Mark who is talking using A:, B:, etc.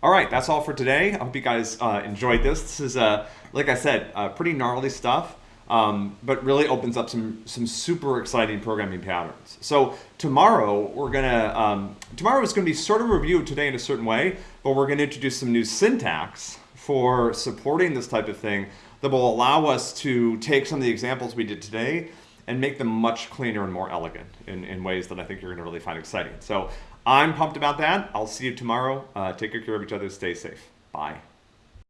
A: All right, that's all for today. I hope you guys uh, enjoyed this. This is, uh, like I said, uh, pretty gnarly stuff, um, but really opens up some some super exciting programming patterns. So tomorrow we're gonna um, tomorrow is gonna be sort of reviewed today in a certain way, but we're gonna introduce some new syntax for supporting this type of thing that will allow us to take some of the examples we did today and make them much cleaner and more elegant in, in ways that I think you're gonna really find exciting. So I'm pumped about that. I'll see you tomorrow. Uh, take care of each other. Stay safe. Bye.